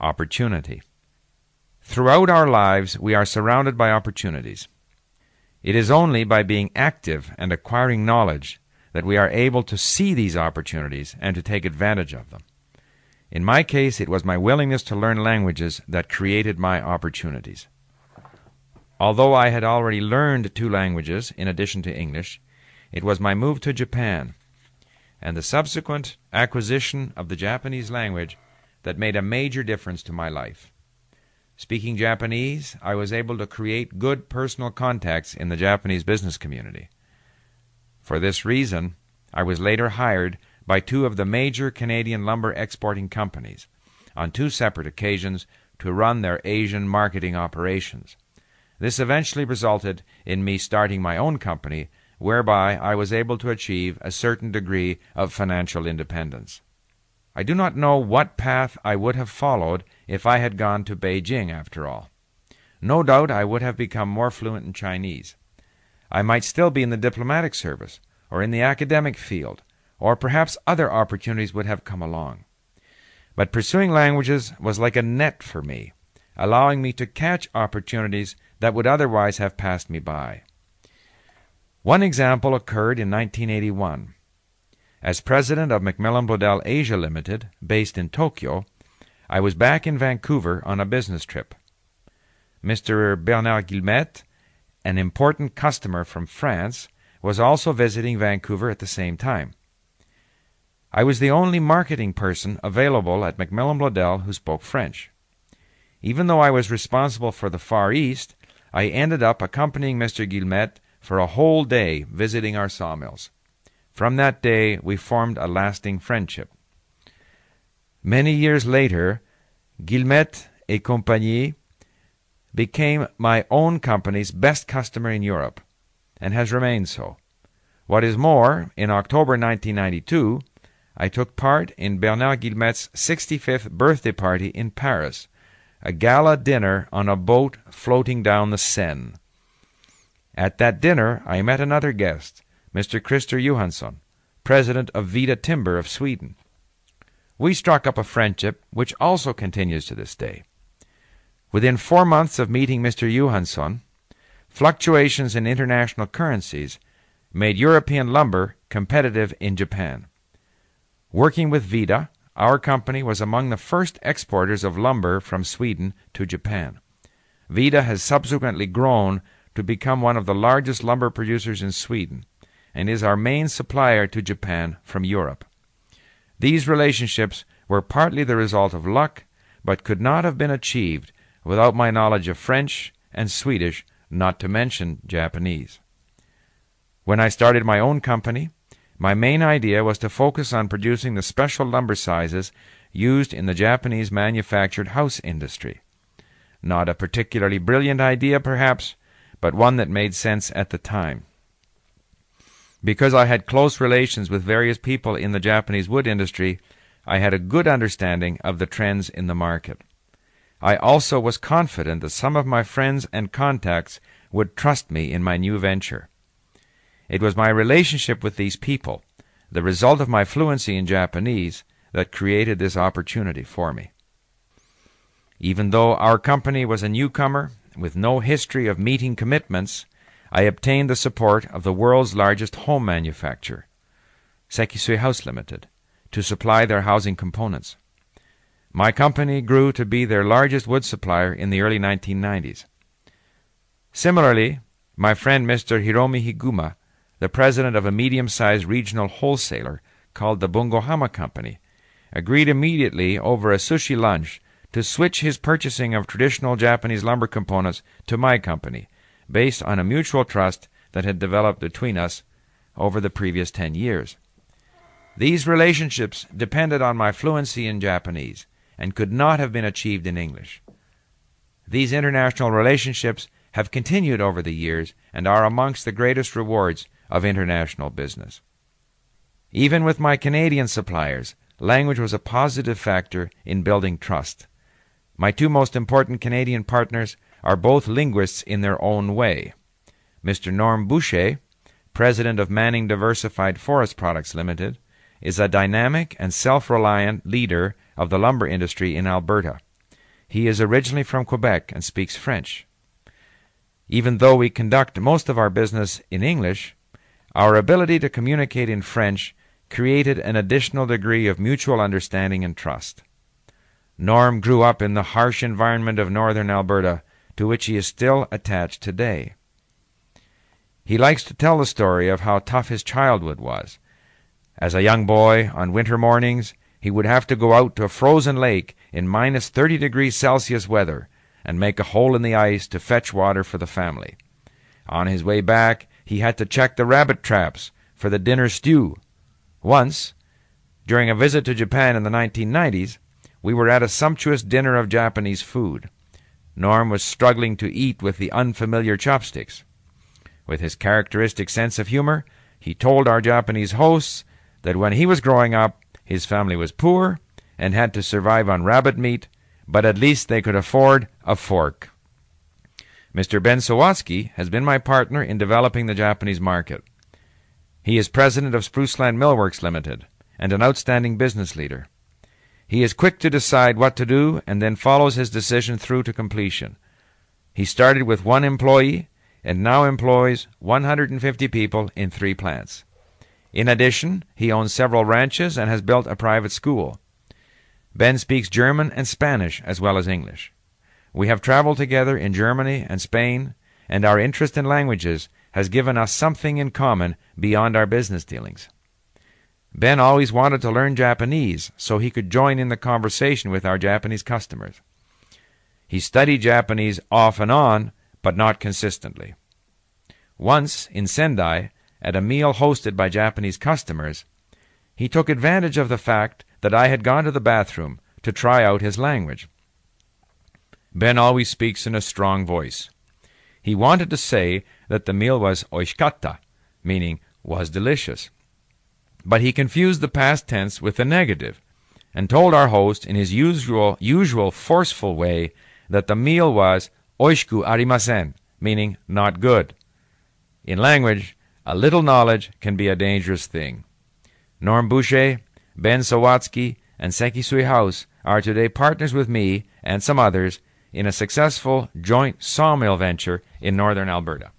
opportunity. Throughout our lives, we are surrounded by opportunities. It is only by being active and acquiring knowledge that we are able to see these opportunities and to take advantage of them. In my case, it was my willingness to learn languages that created my opportunities. Although I had already learned two languages in addition to English, it was my move to Japan and the subsequent acquisition of the Japanese language that made a major difference to my life. Speaking Japanese, I was able to create good personal contacts in the Japanese business community. For this reason, I was later hired by two of the major Canadian lumber exporting companies on two separate occasions to run their Asian marketing operations. This eventually resulted in me starting my own company, whereby I was able to achieve a certain degree of financial independence. I do not know what path I would have followed if I had gone to Beijing after all. No doubt I would have become more fluent in Chinese. I might still be in the diplomatic service, or in the academic field, or perhaps other opportunities would have come along. But pursuing languages was like a net for me, allowing me to catch opportunities that would otherwise have passed me by. One example occurred in 1981. As president of Macmillan Bloedel Asia Limited, based in Tokyo, I was back in Vancouver on a business trip. Mr. Bernard Guillemette, an important customer from France, was also visiting Vancouver at the same time. I was the only marketing person available at Macmillan Bloedel who spoke French. Even though I was responsible for the Far East, I ended up accompanying Mr. Guillemette for a whole day visiting our sawmills. From that day, we formed a lasting friendship. Many years later, Guillemette et Compagnie became my own company's best customer in Europe, and has remained so. What is more, in October 1992, I took part in Bernard Guillemette's 65th birthday party in Paris, a gala dinner on a boat floating down the Seine. At that dinner, I met another guest, Mr. Christer Johansson, president of Vida Timber of Sweden. We struck up a friendship which also continues to this day. Within four months of meeting Mr. Johansson, fluctuations in international currencies made European lumber competitive in Japan. Working with Vida, our company was among the first exporters of lumber from Sweden to Japan. Vida has subsequently grown to become one of the largest lumber producers in Sweden and is our main supplier to Japan from Europe. These relationships were partly the result of luck, but could not have been achieved without my knowledge of French and Swedish, not to mention Japanese. When I started my own company, my main idea was to focus on producing the special lumber sizes used in the Japanese manufactured house industry. Not a particularly brilliant idea, perhaps, but one that made sense at the time. Because I had close relations with various people in the Japanese wood industry, I had a good understanding of the trends in the market. I also was confident that some of my friends and contacts would trust me in my new venture. It was my relationship with these people, the result of my fluency in Japanese, that created this opportunity for me. Even though our company was a newcomer with no history of meeting commitments, I obtained the support of the world's largest home manufacturer, Sekisui House Limited, to supply their housing components. My company grew to be their largest wood supplier in the early 1990s. Similarly, my friend Mr. Hiromi Higuma, the president of a medium sized regional wholesaler called the Bungohama Company, agreed immediately over a sushi lunch to switch his purchasing of traditional Japanese lumber components to my company, based on a mutual trust that had developed between us over the previous ten years. These relationships depended on my fluency in Japanese and could not have been achieved in English. These international relationships have continued over the years and are amongst the greatest rewards of international business. Even with my Canadian suppliers, language was a positive factor in building trust. My two most important Canadian partners are both linguists in their own way. Mr. Norm Boucher, president of Manning Diversified Forest Products Limited, is a dynamic and self reliant leader of the lumber industry in Alberta. he is originally from Quebec and speaks French. Even though we conduct most of our business in English, our ability to communicate in French created an additional degree of mutual understanding and trust. Norm grew up in the harsh environment of northern Alberta, to which he is still attached today. He likes to tell the story of how tough his childhood was. As a young boy, on winter mornings, he would have to go out to a frozen lake in minus 30 degrees Celsius weather and make a hole in the ice to fetch water for the family. On his way back, he had to check the rabbit traps for the dinner stew. Once, during a visit to Japan in the 1990s, we were at a sumptuous dinner of Japanese food. Norm was struggling to eat with the unfamiliar chopsticks. With his characteristic sense of humor, he told our Japanese hosts that when he was growing up, his family was poor and had to survive on rabbit meat, but at least they could afford a fork. Mr. Ben Sawatsky has been my partner in developing the Japanese market. He is president of Spruceland Millworks Limited and an outstanding business leader. He is quick to decide what to do and then follows his decision through to completion. He started with one employee and now employs 150 people in three plants. In addition, he owns several ranches and has built a private school. Ben speaks German and Spanish as well as English. We have traveled together in Germany and Spain, and our interest in languages has given us something in common beyond our business dealings. Ben always wanted to learn Japanese so he could join in the conversation with our Japanese customers. He studied Japanese off and on, but not consistently. Once, in Sendai, at a meal hosted by Japanese customers, he took advantage of the fact that I had gone to the bathroom to try out his language. Ben always speaks in a strong voice. He wanted to say that the meal was oishikatta, meaning was delicious. But he confused the past tense with the negative, and told our host in his usual usual forceful way that the meal was oishku arimasen, meaning not good. In language, a little knowledge can be a dangerous thing. Norm Boucher, Ben Sawatsky, and Sekisui House are today partners with me and some others in a successful joint sawmill venture in northern Alberta.